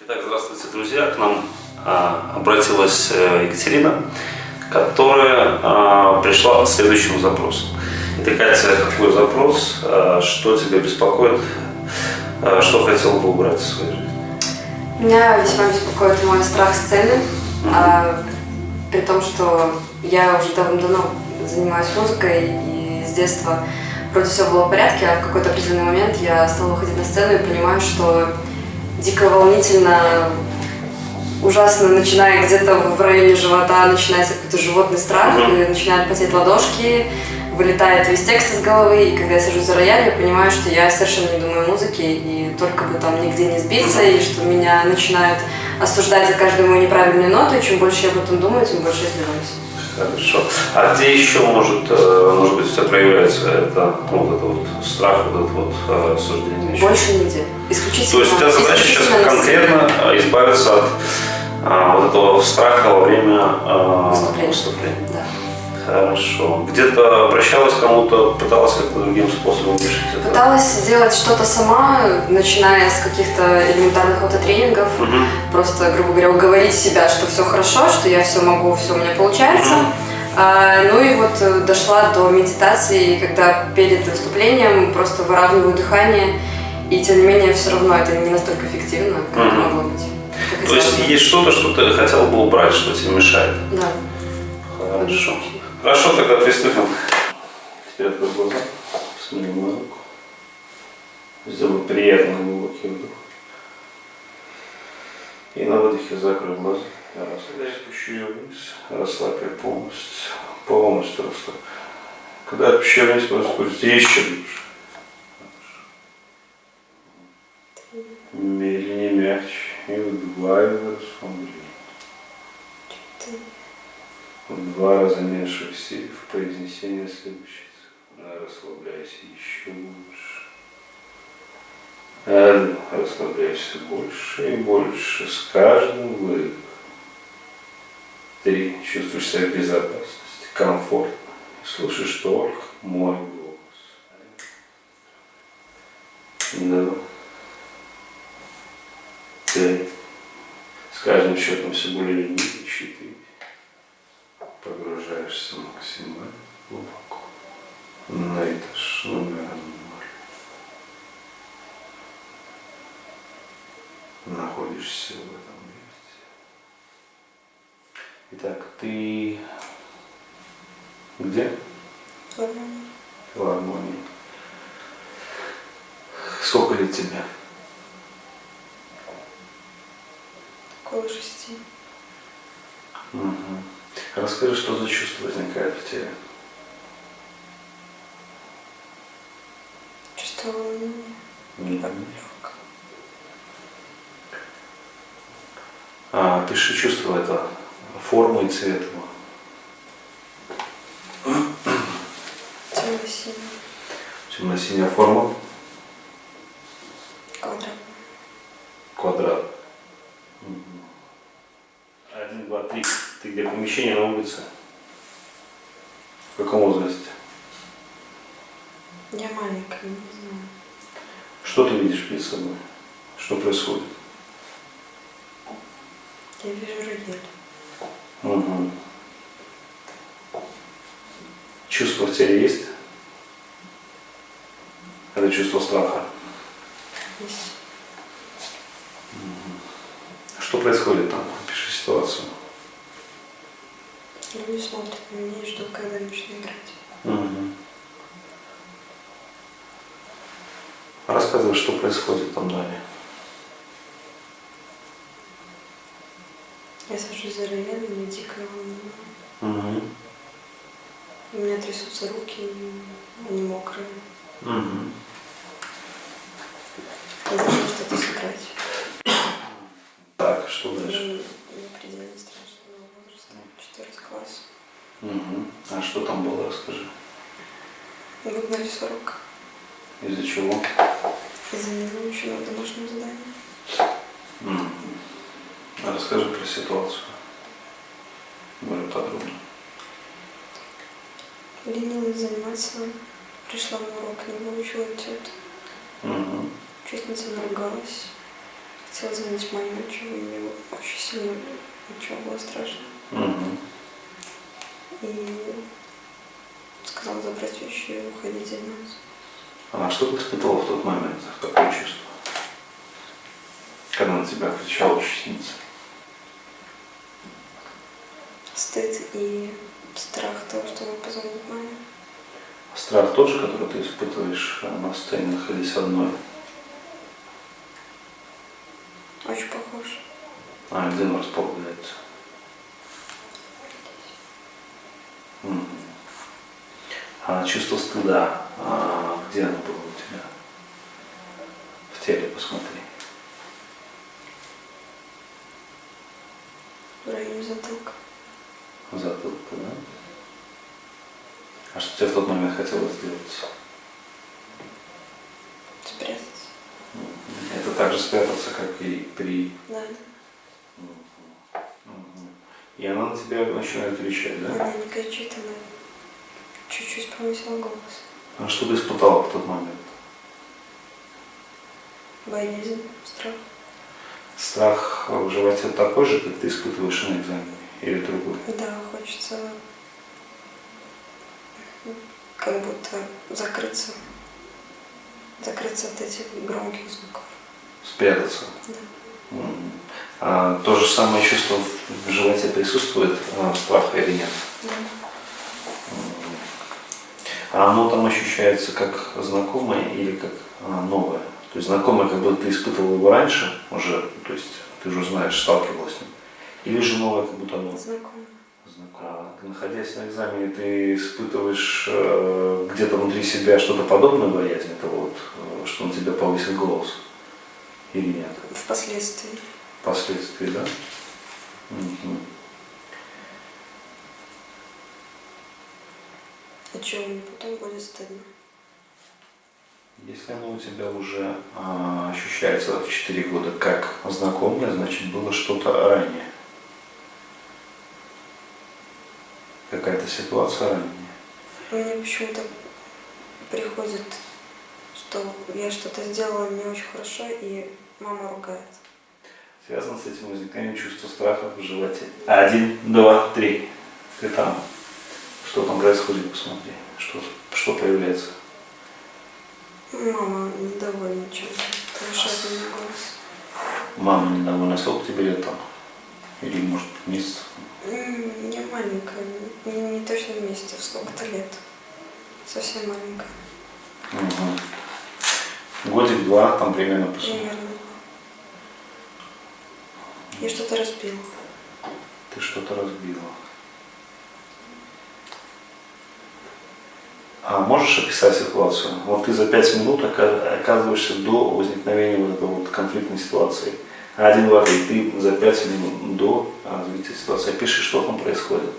Итак, здравствуйте, друзья. К нам а, обратилась э, Екатерина, которая а, пришла с следующим запросом. Итак, Катя, какой запрос? А, что тебя беспокоит? А, что хотела бы убрать в своей жизни? Меня весьма беспокоит мой страх сцены, а, при том, что я уже давно занимаюсь музыкой и с детства вроде все было в порядке, а в какой-то определенный момент я стала выходить на сцену и понимаю, что дико волнительно, ужасно, начиная где-то в районе живота, начинается какой-то животный страх, и начинают потеть ладошки, вылетает весь текст из головы, и когда я сажусь за рояль, я понимаю, что я совершенно не думаю о музыке, и только бы там нигде не сбиться, и что меня начинают осуждать за каждую мою неправильную ноту, и чем больше я об этом думаю, тем больше я сбиваюсь. Хорошо. А где еще может, э, может быть, у тебя проявляется это, ну, вот это вот страх, вот это вот э, осуждение? Больше нигде. Исключительно. То есть у тебя задача сейчас конкретно э, избавиться от а, вот этого страха во время а, Выступления. выступления. Да. Хорошо. Где-то обращалась кому-то, пыталась как-то другим способом решить это? Пыталась сделать что-то сама, начиная с каких-то элементарных аутотренингов, Мгм. просто, грубо говоря, уговорить себя, что все хорошо, что я все могу, все у меня получается. Мгм. А, ну и вот э, дошла до медитации, когда перед выступлением просто выравниваю дыхание, и тем не менее все равно это не настолько эффективно, как Мгм. могло быть. как То есть бы. есть что-то, что ты хотел бы убрать, что тебе мешает? Да. Хорошо. Хорошо, тогда приступим. Теперь открой глаза, смотри мою руку. Сделай приятный глубокий вдох. И на выдохе закрой глаза. Я расслабляю, спущу ее вниз. Расслабь ее полностью. Полностью расслабь. Когда отпущу вниз, просто спусти еще глубже. Медленнее, мягче. И выдувай расслабление. В два раза меньше в произнесении следующей цифры. Расслабляйся еще больше. Один. Расслабляйся больше и больше с каждым выдохом. Три. Чувствуешь себя в безопасности, комфортно. Слышишь только мой голос. Два. Три. С каждым счетом все более ниже. Четыре погружаешься максимально глубоко на этаж номер ноль. Находишься в этом месте. Итак, ты где? Филармонии. Сколько лет тебе? Около шести. Мгм. Расскажи, что за чувство возникает в тебе? Чувство волнения. Мгм. А, пиши чувство это, форму и цвет его. Темно-синий. Темно-синяя форма, Квадрат. квадрат. Один, два, три. Ты где помещение на улице? В каком возрасте? Я маленькая, не знаю. Что ты видишь перед собой? Что происходит? Я вижу рояль. Мгм. Чувство в теле есть? Это чувство страха. Есть. Что происходит там? Пиши ситуацию. Люди смотрят на меня и ждут, когда начну играть. Мгм. Рассказывай, что происходит там далее. Я сажусь за рояль, мне дико волнует. Мгм. У меня трясутся руки, и они мокрые. Мгм. Я должна что-то сыграть. Так, что Я дальше? не предельно страшного возраста, 14 класс. Мгм. А что там было, расскажи. Выгнали с урока Из-за чего? из-за невыученного домашнего задания. Мгм. А расскажи про ситуацию. Более подробно. Ленилась заниматься, пришла на урок, не выучила отчет. Мгм. Учительница наругалась, хотела звонить маме ночью, и мне очень сильно ничего было страшно. Мгм. И сказала забрать вещи и уходить заниматься. А что ты испытывала в тот момент? Какое чувство? Когда на тебя кричала учительница? Стыд и страх того, что он позвонит маме. Страх тот же, который ты испытываешь э, на сцене, находясь одной. Очень похож. А он располагается? А чувство стыда, а где оно было у тебя? В теле посмотри. В районе затылка. Затылка, да? А что тебе в тот момент хотелось сделать? Спрятаться. Это так же спрятаться, как и при... Да. И она на тебя начинает кричать, да? Она не кричит, она чуть-чуть повысила голос. А что ты испытала в тот момент? Боязнь, страх. Страх в животе такой же, как ты испытываешь на экзамене? Или другой? Да, хочется как будто закрыться. Закрыться от этих громких звуков. Спрятаться? Да. А то же самое чувство в животе присутствует, а, страха или нет? Да. А оно там ощущается как знакомое или как а, новое? То есть знакомое, как будто ты испытывал его раньше уже, то есть ты уже знаешь, сталкивалась с ним. Или же новое, как будто оно Знакомо. знакомое. А, находясь на экзамене, ты испытываешь э, где-то внутри себя что-то подобное боязнь, это вот, э, что на тебя повысит голос? Или нет? Впоследствии. Впоследствии, да? Мгм. А что мне потом будет стыдно? Если оно у тебя уже а, ощущается в 4 года как знакомое, значит было что-то ранее. Какая-то ситуация ранее. Мне почему-то приходит, что я что-то сделала не очень хорошо, и мама ругает. Связано с этим возникновением чувства страха в животе. Один, два, три. Ты там. Что там происходит, посмотри. Что, что появляется. Мама недовольна чем-то, повышает голос. Мама недовольна, сколько тебе лет там? Или может месяц? М, Не маленькая, не, не точно вместе, сколько-то лет. Совсем маленькая, Угу. Годик-два, там примерно посмотри. примерно. Я что-то разбила. Ты что-то разбила. А можешь описать ситуацию? Вот ты за пять минут ока- оказываешься до возникновения вот этой вот конфликтной ситуации. Один, два, три. Ты за пять минут до развития ситуации. Опиши, что там происходит.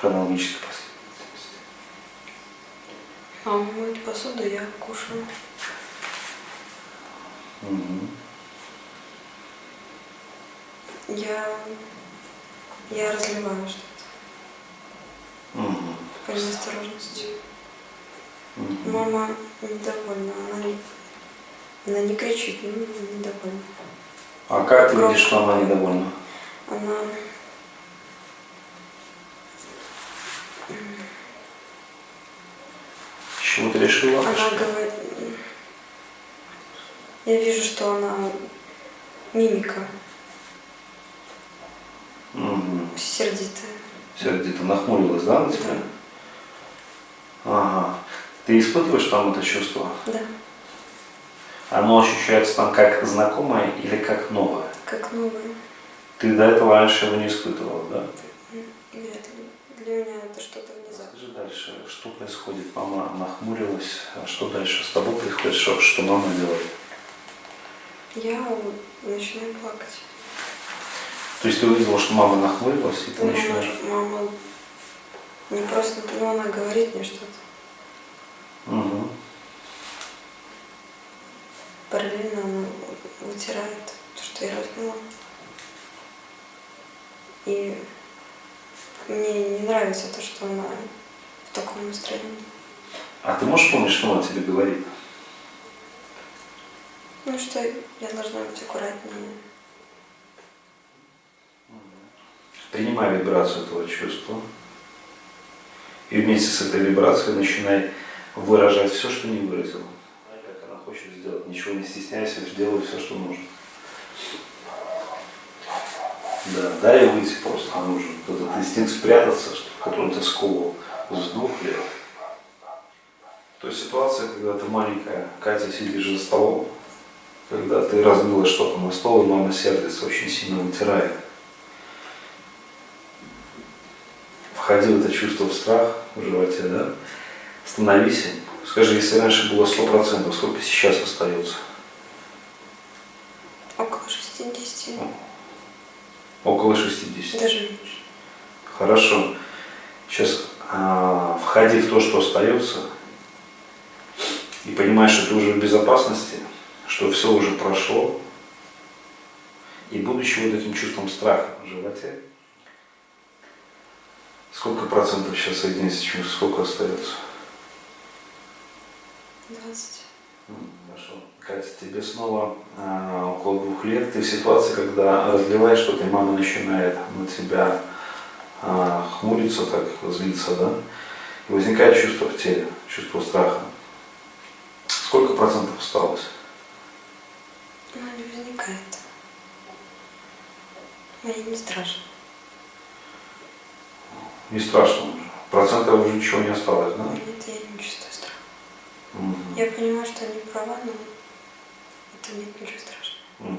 Хронологической последовательности. Мама моет посуду, я кушаю. Мгм. Я, я разливаю что-то Мгм. по Мгм. Мама недовольна, она не, она не кричит, но недовольна. А как ты Громко. видишь, что она недовольна? Она чего ты решила? Она что- говорит... Я вижу, что она мимика Мгм. сердитая. Сердито нахмурилась, да, на тебя? Ага. Ты испытываешь там это чувство? Да, Оно ощущается там как знакомое или как новое? как новая. Ты до этого раньше его не испытывал, да? Ли. Для меня это что-то внезапное. Скажи дальше, что происходит? Мама нахмурилась, а что дальше с тобой происходит? Что, что мама делает? Я начинаю плакать. То есть ты увидела, что мама нахмурилась, и ты Мама, начинаешь... мама не просто, ну она говорит мне что-то. Угу. Параллельно она вытирает то, что я разлила. И мне не нравится то, что она в таком настроении. А ты можешь помнить, что она тебе говорит? Ну что, я должна быть аккуратнее. Принимай вибрацию этого чувства. И вместе с этой вибрацией начинай выражать все, что не выразила. Хочет сделать. Ничего не стесняйся, делай все, что нужно. Да, дай выйти просто нужно. Этот инстинкт спрятаться, который ты сковывал с двух лет. То есть ситуация, когда ты маленькая, Катя сидишь за столом, когда ты разбила что-то на стол, и мама сердится, очень сильно вытирает. Входи в это чувство в страх в животе, да? Становись Скажи, если раньше было 100%, сколько сейчас остается? Около 60. Около 60. Даже меньше. Хорошо. Сейчас а, входи в то, что остается, и понимаешь, что ты уже в безопасности, что все уже прошло, и будучи вот этим чувством страха в животе, сколько процентов сейчас соединится сколько остается? 20. Хорошо. Катя, тебе снова э, около двух лет. Ты в ситуации, когда разливаешь что-то, и мама начинает на тебя э, хмуриться, так злиться, да? И возникает чувство в теле, чувство страха. Сколько процентов осталось? Ну, не возникает. Мне не страшно. Не страшно уже. Процентов уже ничего не осталось, да? Нет, я не чувствую. Я понимаю, что они правы, но это нет ничего страшного.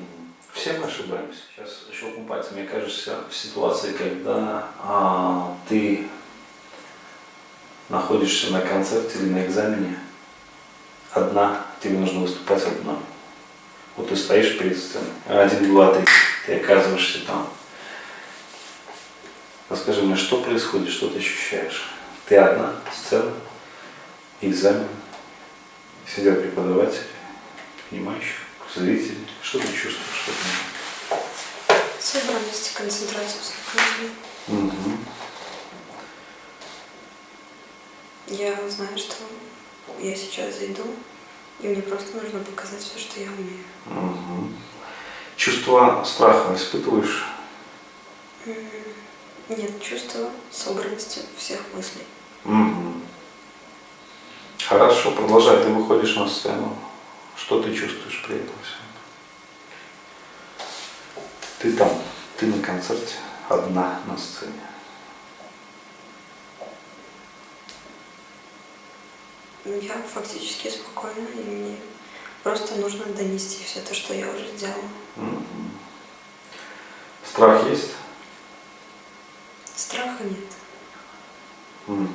Все мы ошибаемся. Сейчас щелкну. Мне кажется, в ситуации, когда а, ты находишься на концерте или на экзамене, одна, тебе нужно выступать одна. Вот ты стоишь перед сценой, один, два, три, ты оказываешься там. Расскажи мне, что происходит, что ты ощущаешь? Ты одна, сцена, экзамен, сидят преподаватели, понимающие, зрители. Что ты чувствуешь? Что ты... Собранность, концентрацию, спокойствие. Угу. Я знаю, что я сейчас зайду, и мне просто нужно показать все, что я умею. Угу. Чувство страха испытываешь? Нет, чувство собранности всех мыслей. Угу. Хорошо, продолжай. Ты выходишь на сцену. Что ты чувствуешь при этом всем? Ты там, ты на концерте, одна на сцене. Я фактически спокойна, и мне просто нужно донести все то, что я уже сделала. Угу. Страх есть? Страха нет. Угу.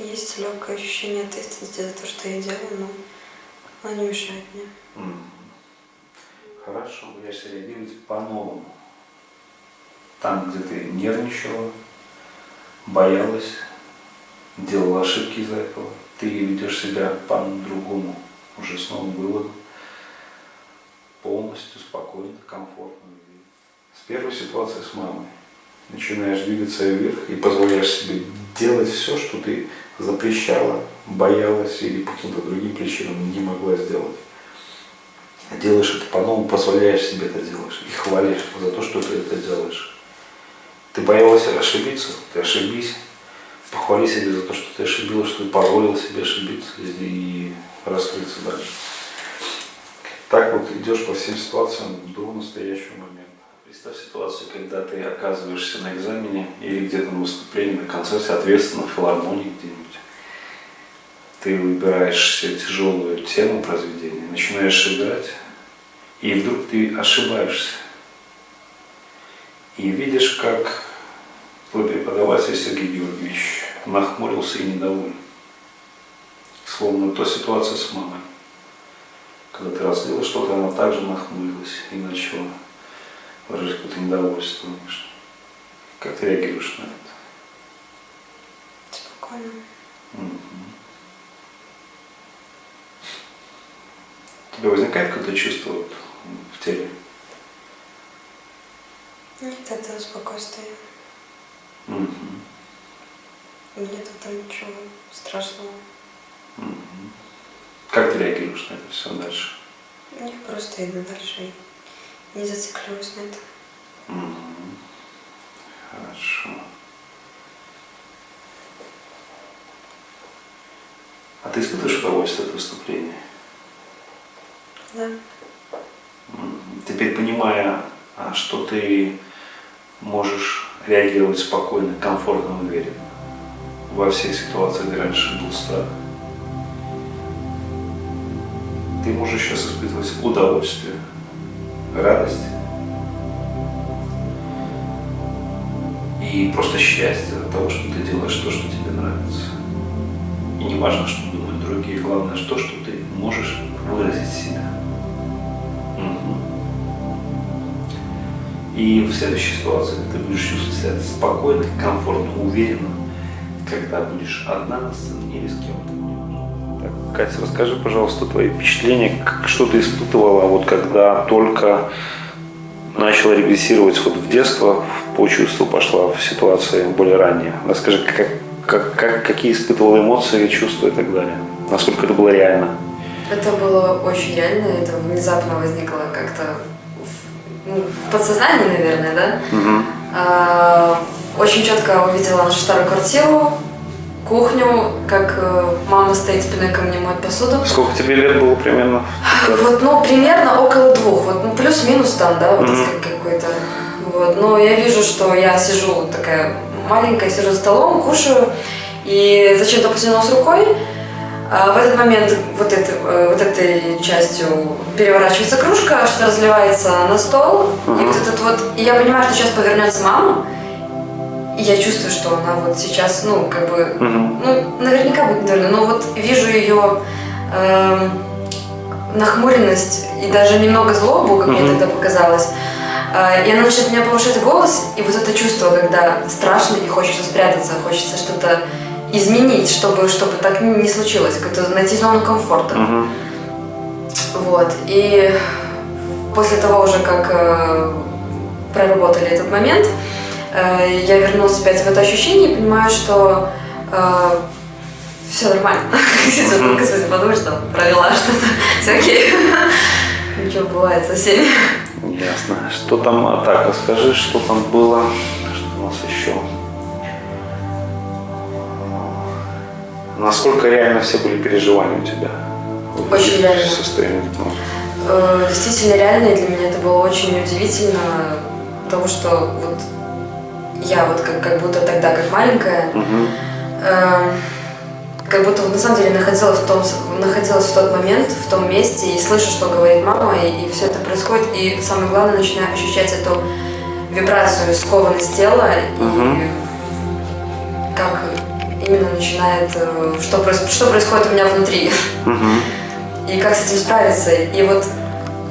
Есть легкое ощущение ответственности за то, что я делаю, но оно не мешает мне. Угу. Хорошо, будешь реагировать по-новому. Там, где ты нервничала, боялась, делала ошибки из-за этого, ты ведешь себя по-другому, уже с новым выводом, полностью спокойно, комфортно. С первой ситуации с мамой начинаешь двигаться вверх и позволяешь себе делать все, что ты запрещала, боялась или по каким-то другим причинам не могла сделать. Делаешь это по-новому, позволяешь себе это делаешь и хвалишь за то, что ты это делаешь. Ты боялась ошибиться, ты ошибись, похвали себя за то, что ты ошибилась, что ты позволил себе ошибиться и раскрыться дальше. Так вот идешь по всем ситуациям до настоящего момента. Представь ситуацию, когда ты оказываешься на экзамене или где-то на выступлении, на концерте, ответственно, в филармонии где-нибудь. Ты выбираешь себе тяжелую тему произведения, начинаешь играть, и вдруг ты ошибаешься. И видишь, как Твой преподаватель Сергей Георгиевич нахмурился и недоволен. Словно то ситуация с мамой. Когда ты разлила что-то, она также нахмурилась и начала выражать какое-то недовольство. Как ты реагируешь на это? Спокойно. Угу. У тебя возникает какое-то чувство вот в теле? Нет, это спокойствие. Угу. Нет там ничего страшного. Угу. Как ты реагируешь на это все дальше? Я просто иду дальше не зацикливаюсь на это. Хорошо. А ты испытываешь удовольствие от выступления? Да. Теперь понимая, а, что ты можешь реагировать спокойно, комфортно, уверенно во всех ситуациях, где раньше был страх, ты можешь сейчас испытывать удовольствие, радость и просто счастье от того, что ты делаешь то, что тебе нравится. И не важно, что думают другие, главное то, что ты можешь выразить себя. И в следующей ситуации ты будешь чувствовать себя спокойно, комфортно, уверенно, когда будешь одна на сцене или с кем-то. Катя, расскажи, пожалуйста, твои впечатления, как- что ты испытывала, вот когда только начала регрессировать вот в детство, по чувству пошла в ситуации более ранние. Расскажи, как, как, как- какие испытывала эмоции, чувства и так далее. Насколько это было реально. Это было очень реально, это внезапно возникло как-то в, ну, подсознании, наверное, да? Мгм. А, очень четко увидела нашу старую квартиру, кухню, как э, мама стоит спиной ко мне, моет посуду. Сколько тебе лет было примерно? Вот, ну, примерно около двух, вот, ну, плюс-минус там, да, вот Мгм. как- какой-то. Вот, но я вижу, что я сижу такая маленькая, сижу за столом, кушаю, и зачем-то потянулась рукой, а в этот момент вот, это, э, вот этой частью переворачивается кружка, что разливается на стол, и Ага. вот этот вот, и я понимаю, что сейчас повернется мама, и я чувствую, что она вот сейчас, ну, как бы, Мгм. ну, наверняка будет неверно, но вот вижу ее эм, нахмуренность и даже немного злобу, как мне Мгм. тогда показалось. Э, и она начинает меня повышать голос, и вот это чувство, когда страшно и хочется спрятаться, хочется что-то изменить, чтобы, чтобы так не случилось, как-то найти зону комфорта. Мгм. Вот. И после того уже, как э, проработали этот момент, э, я вернулась опять в это ощущение и понимаю, что все нормально. Господи, подумаешь, там провела что-то. Все окей. Ничего бывает со всеми. Ясно. Что там, а так, расскажи, что там было, что у нас еще. Насколько реально все были переживания у тебя? Очень реально. состоянии гипноза? Э, Действительно реально, и для меня это было очень удивительно, потому что вот я вот как, как будто тогда, как маленькая, Мгм. Эм, как будто на самом деле находилась в, том, находилась в тот момент, в том месте, и слышу, что говорит мама, и, все это происходит, и самое главное, начинаю ощущать эту вибрацию, скованность тела, Мгм. и как именно начинает, э, что, что происходит у меня внутри, Мгм. и как с этим справиться. И вот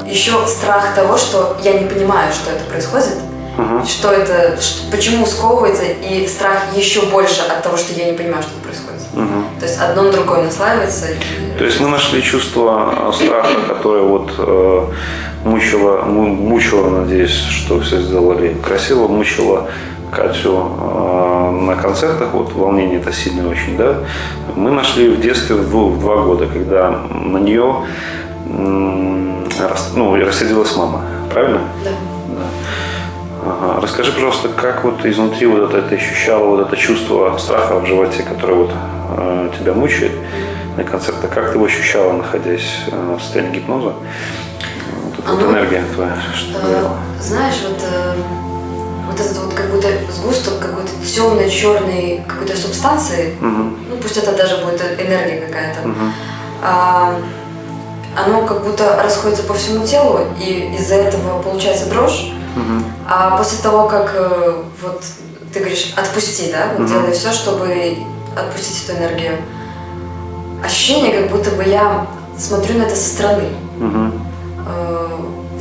еще страх того, что я не понимаю, что это происходит, Мгм. что это, ш- почему сковывается, и страх еще больше от того, что я не понимаю, что происходит. Мгм. То есть одно на другое наслаивается. и- То есть мы нашли чувство э, страха, которое вот э, мучило, му- мучило, надеюсь, что все сделали красиво, мучило Катю э, на концертах, вот волнение это сильное очень, да. Мы нашли в детстве в, в два года, когда на нее рас- ну, рассердилась мама, правильно? Да. Ага. Расскажи, пожалуйста, как вот изнутри вот это ты ощущала, вот это чувство страха в животе, которое вот э, тебя мучает на концертах, как ты его ощущала, находясь э, в состоянии гипноза? Вот эта вот Оно- энергия твоя, что Э. Знаешь, вот, э, вот этот вот как будто сгусток какой-то темной, черной какой-то субстанции, Мгм. ну пусть это даже будет энергия какая-то, Мгм. а, оно как будто расходится по всему телу, и из-за этого получается дрожь. Мгм. А после того, как э, вот ты говоришь отпусти, да, вот Мгм. делай все, чтобы отпустить эту энергию, ощущение, как будто бы я смотрю на это со стороны. Мгм. Э,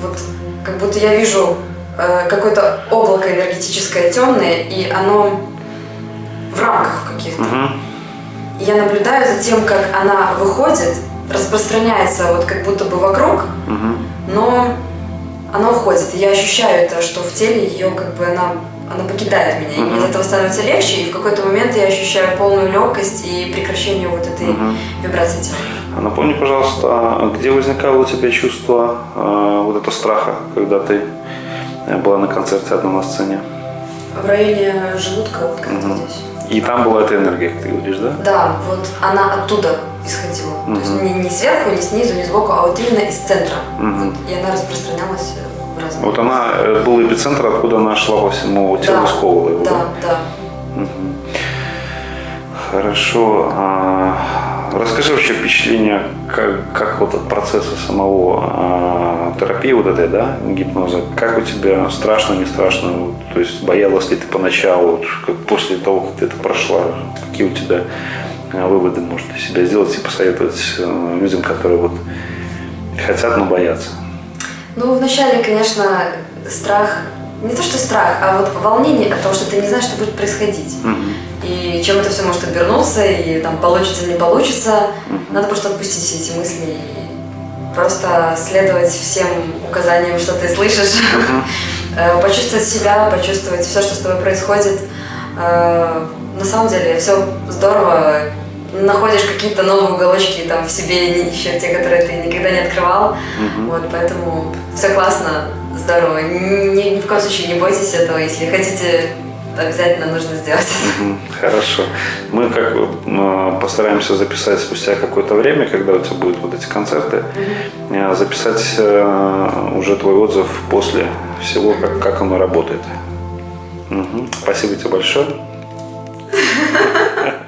вот как будто я вижу э, какое-то облако энергетическое темное, и оно в рамках каких-то. Мгм. И я наблюдаю за тем, как она выходит, распространяется вот как будто бы вокруг, Мгм. но она уходит. И я ощущаю это, что в теле ее как бы она, она покидает меня. И мне Мгм. от этого становится легче, и в какой-то момент я ощущаю полную легкость и прекращение вот этой Мгм. вибрации тела. А Напомни, пожалуйста, где возникало у тебя чувство э, вот это страха, когда ты э, была на концерте одна на сцене? В районе желудка, вот как-то Мгм. здесь. И там была эта энергия, как ты говоришь, да? Да, вот она оттуда исходила. То есть не, не сверху, не снизу, не сбоку, а вот именно из центра. Мгм. Вот, и она распространялась э, в разные. Вот она э, был эпицентр, откуда она шла по всему телу, Да, сковывала его, Да, да. Мгм. Хорошо. Расскажи вообще впечатление, как, как вот от процесса самого а, терапии вот этой, да, гипноза, как у тебя страшно, не страшно, вот, то есть боялась ли ты поначалу, вот, как после того, как ты это прошла, какие у тебя а, выводы может для себя сделать и посоветовать э, людям, которые вот хотят, но боятся? Ну, вначале, конечно, страх, не то что страх, а вот волнение от того, что ты не знаешь, что будет происходить. Мгм. И чем это все может обернуться, и там получится или не получится. Надо просто отпустить все эти мысли и просто следовать всем указаниям, что ты слышишь. Э, Почувствовать себя, почувствовать все, что с тобой происходит. Э, На самом деле все здорово. Находишь какие-то новые уголочки там в себе, еще те, которые ты никогда не открывал. Мгм. Вот, поэтому все классно, здорово. Ни, ни в коем случае не бойтесь этого. Если хотите, обязательно нужно сделать. Хорошо. Мы как э, постараемся записать спустя какое-то время, когда у тебя будут вот эти концерты, э, записать э, уже твой отзыв после всего, как, как оно работает. Спасибо тебе большое.